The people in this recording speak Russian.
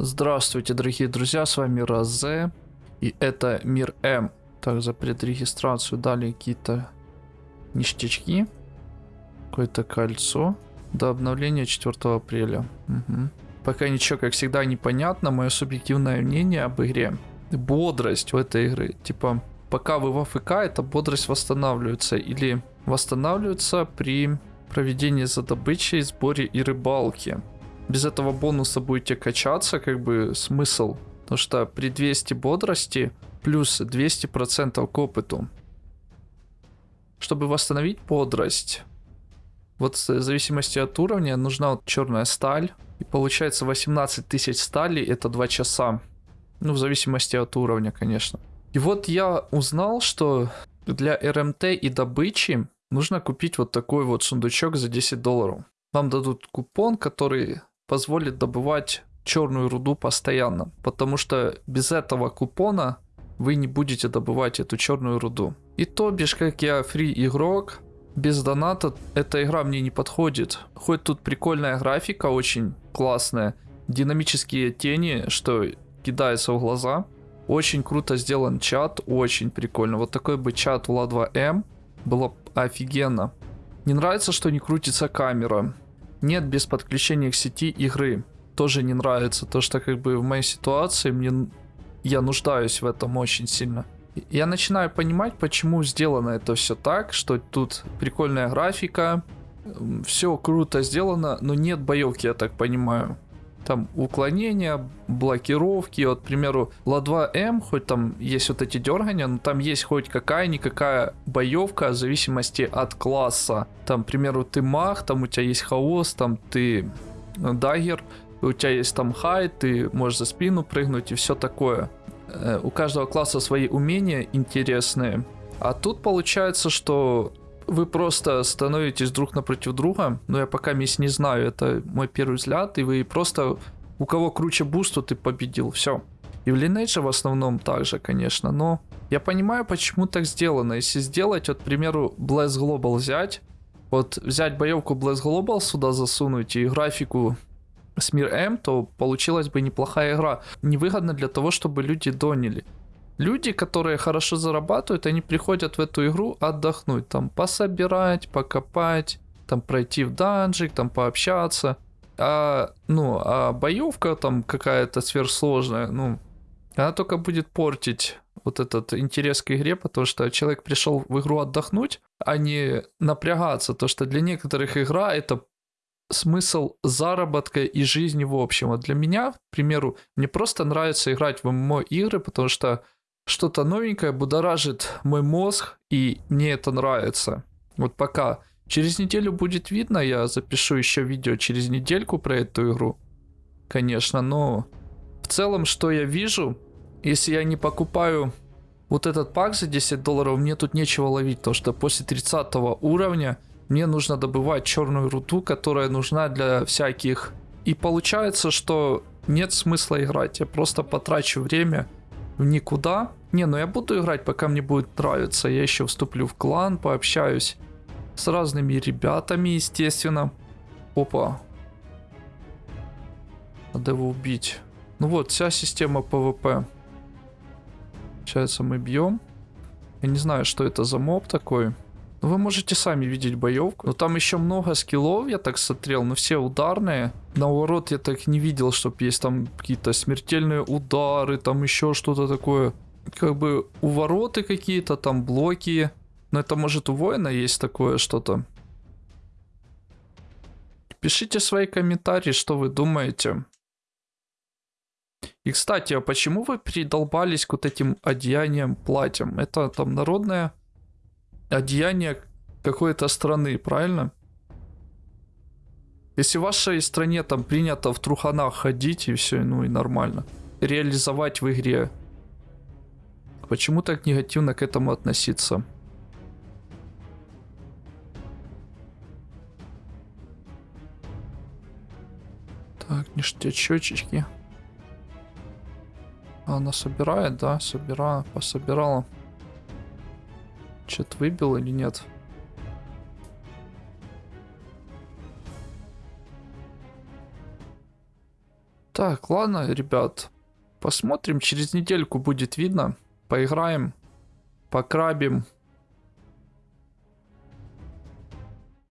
Здравствуйте, дорогие друзья, с вами Розе, и это Мир М. Так, за предрегистрацию дали какие-то ништячки, какое-то кольцо до обновления 4 апреля. Угу. Пока ничего, как всегда, непонятно, мое субъективное мнение об игре. Бодрость в этой игре, типа, пока вы в АФК, эта бодрость восстанавливается, или восстанавливается при проведении за добычей, сборе и рыбалке без этого бонуса будете качаться, как бы смысл. Потому что при 200 бодрости плюс 200% к опыту. Чтобы восстановить бодрость, вот в зависимости от уровня нужна вот черная сталь. И получается 18 тысяч стали это 2 часа. Ну, в зависимости от уровня, конечно. И вот я узнал, что для РМТ и добычи нужно купить вот такой вот сундучок за 10 долларов. Вам дадут купон, который позволит добывать черную руду постоянно, потому что без этого купона вы не будете добывать эту черную руду. И то бишь, как я фри игрок, без доната эта игра мне не подходит. Хоть тут прикольная графика, очень классная, динамические тени, что кидается в глаза. Очень круто сделан чат, очень прикольно. Вот такой бы чат в ла2м было офигенно. Не нравится, что не крутится камера нет без подключения к сети игры. Тоже не нравится. То, что как бы в моей ситуации мне я нуждаюсь в этом очень сильно. Я начинаю понимать, почему сделано это все так, что тут прикольная графика, все круто сделано, но нет боевки, я так понимаю там уклонения, блокировки. Вот, к примеру, Ла-2М, хоть там есть вот эти дергания, но там есть хоть какая-никакая боевка в зависимости от класса. Там, к примеру, ты маг, там у тебя есть хаос, там ты dagger, у тебя есть там хай, ты можешь за спину прыгнуть и все такое. Э, у каждого класса свои умения интересные. А тут получается, что вы просто становитесь друг напротив друга, но я пока мисс не знаю, это мой первый взгляд, и вы просто, у кого круче буст, тот и победил, все. И в Lineage в основном также, конечно, но я понимаю, почему так сделано. Если сделать, вот, к примеру, Bless Global взять, вот взять боевку Bless Global сюда засунуть и графику с Мир М, то получилась бы неплохая игра. Невыгодно для того, чтобы люди донили. Люди, которые хорошо зарабатывают, они приходят в эту игру отдохнуть, там пособирать, покопать, там пройти в данжик, там пообщаться. А, ну, а боевка там какая-то сверхсложная, ну, она только будет портить вот этот интерес к игре, потому что человек пришел в игру отдохнуть, а не напрягаться. То, что для некоторых игра это смысл заработка и жизни в общем. А для меня, к примеру, мне просто нравится играть в ММО игры, потому что что-то новенькое будоражит мой мозг, и мне это нравится. Вот пока. Через неделю будет видно, я запишу еще видео через недельку про эту игру. Конечно, но в целом, что я вижу, если я не покупаю вот этот пак за 10 долларов, мне тут нечего ловить, потому что после 30 уровня мне нужно добывать черную руду, которая нужна для всяких. И получается, что нет смысла играть, я просто потрачу время в никуда. Не, ну я буду играть, пока мне будет нравиться. Я еще вступлю в клан, пообщаюсь с разными ребятами, естественно. Опа. Надо его убить. Ну вот, вся система PvP. Получается, мы бьем. Я не знаю, что это за моб такой. Ну, вы можете сами видеть боевку. Но там еще много скиллов, я так смотрел, но все ударные. На ворот я так не видел, чтобы есть там какие-то смертельные удары, там еще что-то такое. Как бы у вороты какие-то, там блоки. Но это может у воина есть такое что-то. Пишите свои комментарии, что вы думаете. И, кстати, а почему вы придолбались к вот этим одеяниям, платьям? Это там народное одеяние какой-то страны, правильно? Если в вашей стране там принято в труханах ходить и все, ну и нормально. Реализовать в игре. Почему так негативно к этому относиться? Так, ништячочки. Она собирает, да? Собирала, пособирала. Что-то выбил или нет? Так, ладно, ребят. Посмотрим, через недельку будет видно. Поиграем, покрабим,